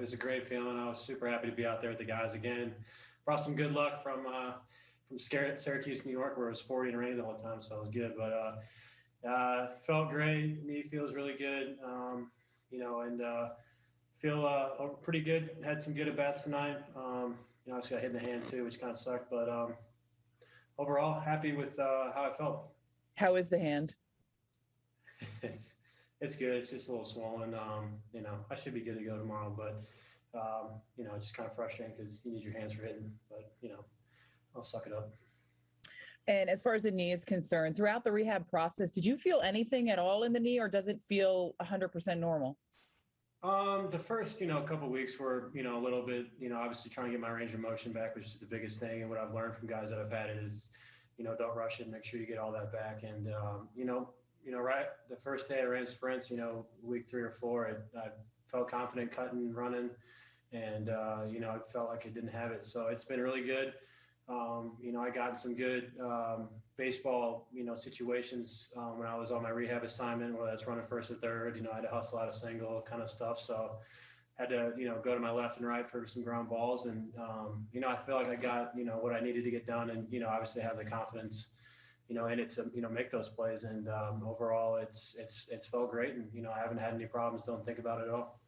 it was a great feeling. I was super happy to be out there with the guys again. Brought some good luck from uh, from Syracuse, New York, where it was 40 and rainy the whole time, so it was good. But uh, uh, felt great. Knee feels really good. Um, you know, and uh, feel uh, pretty good. Had some good at bats tonight. Um, you know, I just got hit in the hand too, which kind of sucked. But um, overall, happy with uh, how I felt. How is the hand? it's it's good. It's just a little swollen. Um, you know, I should be good to go tomorrow, but um, you know, it's just kind of frustrating because you need your hands for hitting. But you know, I'll suck it up. And as far as the knee is concerned, throughout the rehab process, did you feel anything at all in the knee, or does it feel 100% normal? Um, the first, you know, couple weeks were, you know, a little bit, you know, obviously trying to get my range of motion back, which is the biggest thing. And what I've learned from guys that I've had it is, you know, don't rush it. Make sure you get all that back. And um, you know, you know, right the first day I ran sprints, you know, week three or four, I, I felt confident cutting, running, and uh, you know, I felt like I didn't have it. So it's been really good. Um, you know, I got some good um, baseball, you know, situations um, when I was on my rehab assignment, whether that's running first or third. You know, I had to hustle out a single kind of stuff. So had to, you know, go to my left and right for some ground balls, and um, you know, I feel like I got, you know, what I needed to get done, and you know, obviously have the confidence you know, in it to you know make those plays. And um, overall, it's it's it's felt great, and you know I haven't had any problems. Don't think about it at all.